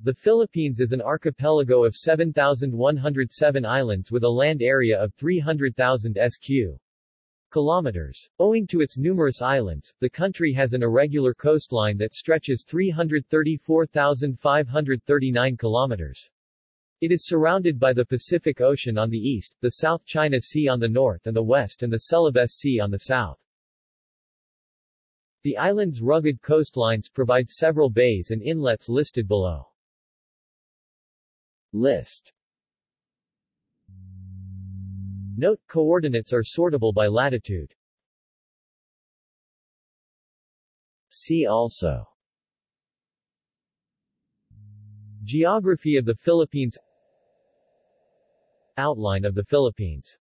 The Philippines is an archipelago of 7,107 islands with a land area of 300,000 sq. kilometers. Owing to its numerous islands, the country has an irregular coastline that stretches 334,539 kilometers. It is surrounded by the Pacific Ocean on the east, the South China Sea on the north and the west and the Celebes Sea on the south. The island's rugged coastlines provide several bays and inlets listed below. List. Note, coordinates are sortable by latitude. See also. Geography of the Philippines. Outline of the Philippines